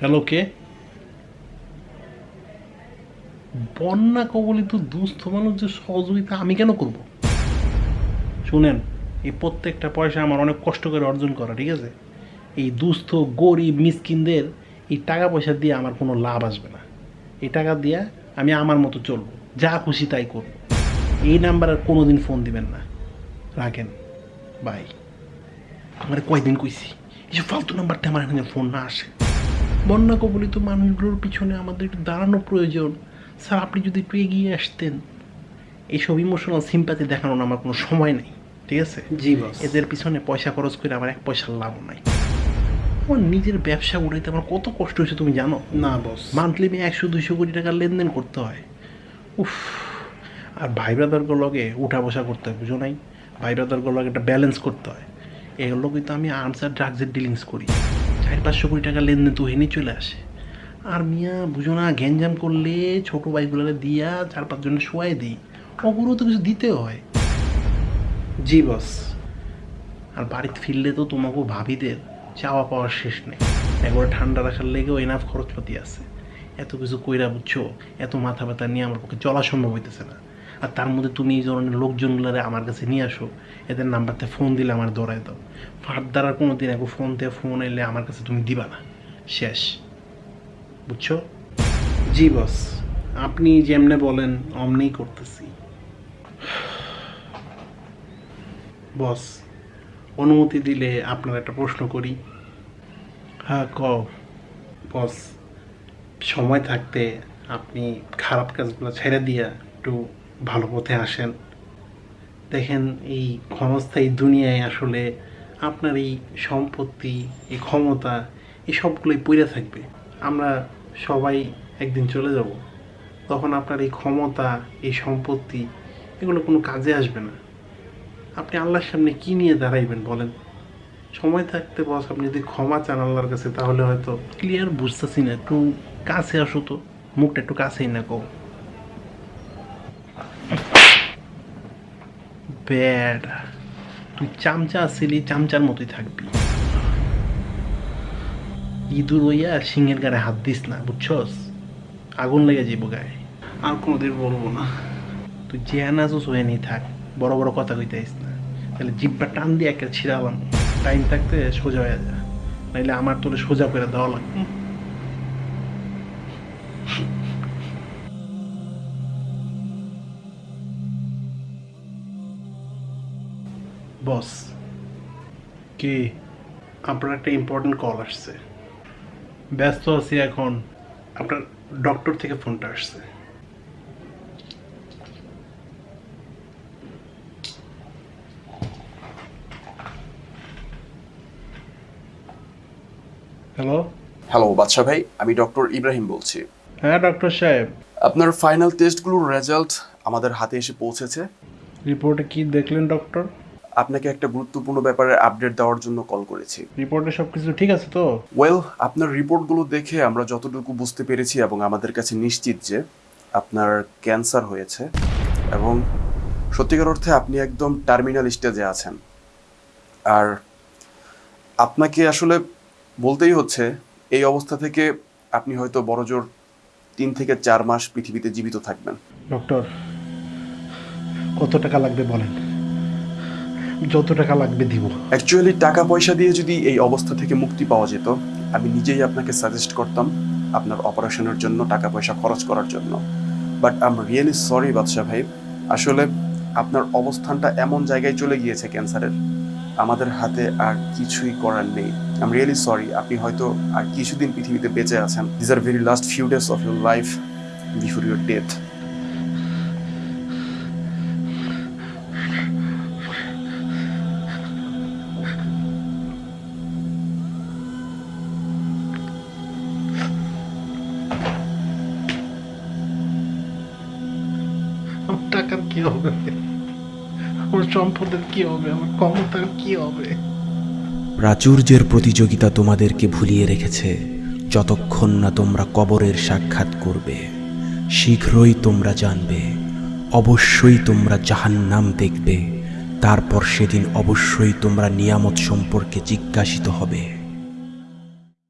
Hello কে? বন্যা কবলিত দুস্থ মানুষদের সহযোগিতা আমি কেন করব? শুনেন, এই প্রত্যেকটা পয়সা আমার অনেক কষ্ট করে অর্জন করা, ঠিক আছে? এই দুস্থ, গরিব, মিসকিনদের এই টাকা পয়সা দিয়ে আমার কোনো লাভ আসবে না। এই টাকা দিয়ে আমি আমার মতো চলবো, যা খুশি তাই করব। এই নাম্বার আর কোনো দিন ফোন দিবেন না। রাখেন। বাই। আমার কয়দিন কইছি এইসব ফালতু নাম্বারটা আমার এখানে ফোন না আসে। বন্যা কবলিত মানুষগুলোর পিছনে আমাদের একটু দাঁড়ানো প্রয়োজন। স্যার আপনি যদি একটু এগিয়ে আসতেন। এইসব ইমোশনাল সিম্পাতি দেখানোর আমার কোনো সময় নেই ঠিক আছে? জি বস এদের পিছনে পয়সা খরচ করে আমার এক পয়সার লাভ নাই। আমার নিজের ব্যবসা উঠাইতে আমার কত কষ্ট হয়েছে তুমি জানো? না বস মান্থলি আমি একশো দুশো কোটি টাকার লেনদেন করতে হয়। উফ আর ভাই ব্রাদারগুলো লগে উঠা বসা করতে হয় বুঝো নাই? ভাই ব্রাদারগুলো লগে একটা ব্যালেন্স করতে হয়। এগুলো কিন্তু আমি আর্মস আর ড্রাগসের ডিলিংস করি। চার পাঁচশো কোটি টাকা লেনদেন তো হেনে চলে আসে। আর মিয়া, বুঝো না, গ্যাঞ্জাম করলে ছোটো ভাইগুলোকে দিয়া চার পাঁচজনে শোয়াই দিই। ওগুলো তো কিছু দিতে হয়। জি বস আর বাড়িতে ফিরলে তো তোমাকেও ভাবিদের চাওয়া পাওয়ার শেষ নেই। একবার ঠান্ডা রাখার লেগেও এনাফ খরচপাতি আছে। এত কিছু কইরা বুঝছ, এত মাথা ব্যথা নিয়ে আমার পক্ষে চলা সম্ভব হইতেছে না। আর তার মধ্যে তুমি এই ধরনের লোকজনগুলারে আমার কাছে নিয়ে আসো, এদের নাম্বারতে ফোন দিলে আমার দৌড়ায় দাও। ফার্দার আর কোনো দিন একটু ফোন দিয়ে ফোন এলে আমার কাছে তুমি দিবা না। শেষ। বুঝছ? জি বস আপনি যেমনে বলেন, অমনেই করতেছি। বস অনুমতি দিলে আপনার একটা প্রশ্ন করি। হ্যাঁ ক বস সময় থাকতে আপনি খারাপ কাজগুলো ছেড়ে দিয়া একটু ভালো পথে আসেন। দেখেন, এই ক্ষণস্থায়ী দুনিয়ায় আসলে আপনার এই সম্পত্তি, এই ক্ষমতা, এই সবগুলোই পড়ে থাকবে। আমরা সবাই একদিন চলে যাব। তখন আপনার এই ক্ষমতা, এই সম্পত্তি, এগুলো কোনো কাজে আসবে না। আপনি আল্লাহর সামনে কি নিয়ে দাঁড়াইবেন বলেন? সময় থাকতে বস, আপনি যদি ক্ষমা চান আল্লাহর কাছে, তাহলে হয়তো ক্লিয়ার বুঝতেছি না। একটু কাছে আসো তো, মুখটা একটু কাছেই না কো ব্যাড তুই চামচা আসিলি চামচার মতোই থাকবি। ইঁদুর হইয়া সিংহের গায়ে হাত দিস না বুঝছস? আগুন লেগে যাইব গায়ে। আর কোনোদিন বলব না। তুই যে আনাজও সোয়ে নিয়ে থাক বড় বড় কথা কইতে আইস না। তাহলে জিব্বা টান দিয়ে একটা ছিড়ালাম টাইম থাকতে সোজা হয়ে যা। নাইলে আমার তোরে সোজা করে দেওয়া লাগবে। বস কি? আপনার একটা ইম্পর্টেন্ট কল আসছে। ব্যস্ত আছি এখন। আপনার ডক্টর থেকে ফোনটা আসছে। হ্যালো হ্যালো বাদশা ভাই আমি ডক্টর ইব্রাহিম বলছি। হ্যাঁ ডক্টর সাহেব। আপনার ফাইনাল টেস্টগুলোর রেজাল্ট আমাদের হাতে এসে পৌঁছেছে। রিপোর্টে কি দেখলেন ডক্টর আপনাকে একটা গুরুত্বপূর্ণ ব্যাপারে আপডেট দেওয়ার জন্য কল করেছি। রিপোর্টে সব কিছু ঠিক আছে তো? ওয়েল আপনার রিপোর্টগুলো দেখে আমরা যতটুকু বুঝতে পেরেছি এবং আমাদের কাছে নিশ্চিত যে আপনার ক্যান্সার হয়েছে এবং সত্যিকার অর্থে আপনি একদম টার্মিনাল স্টেজে আছেন। আর আপনাকে আসলে বলতেই হচ্ছে এই অবস্থা থেকে আপনি হয়তো বড়জোর তিন থেকে চার মাস পৃথিবীতে জীবিত থাকবেন। ডক্টর কত টাকা লাগবে বলেন? যত টাকা লাগবে দিব। অ্যাকচুয়ালি টাকা পয়সা দিয়ে যদি এই অবস্থা থেকে মুক্তি পাওয়া যেত, আমি নিজেই আপনাকে সাজেস্ট করতাম আপনার অপারেশনের জন্য টাকা পয়সা খরচ করার জন্য। But I'm really sorry Badshah ভাই। আসলে আপনার অবস্থানটা এমন জায়গায় চলে গিয়েছে ক্যান্সারের। আমাদের হাতে আর কিছুই করার নেই। আম রিয়েলি সরি আপনি হয়তো আর কিছুদিন পৃথিবীতে বেঁচে আছেন। This are very last few days of your life before your death কি হবে? আমার সম্পদের কি হবে? আমার ক্ষমতার কি হবে? প্রাচুর্যের প্রতিযোগিতা তোমাদেরকে ভুলিয়ে রেখেছে। যতক্ষণ না তোমরা কবরের সাক্ষাৎ করবে, শীঘ্রই তোমরা জানবে, অবশ্যই তোমরা জাহান্নাম দেখবে। তারপর সেদিন অবশ্যই তোমরা নিয়ামত সম্পর্কে জিজ্ঞাসিত হবে।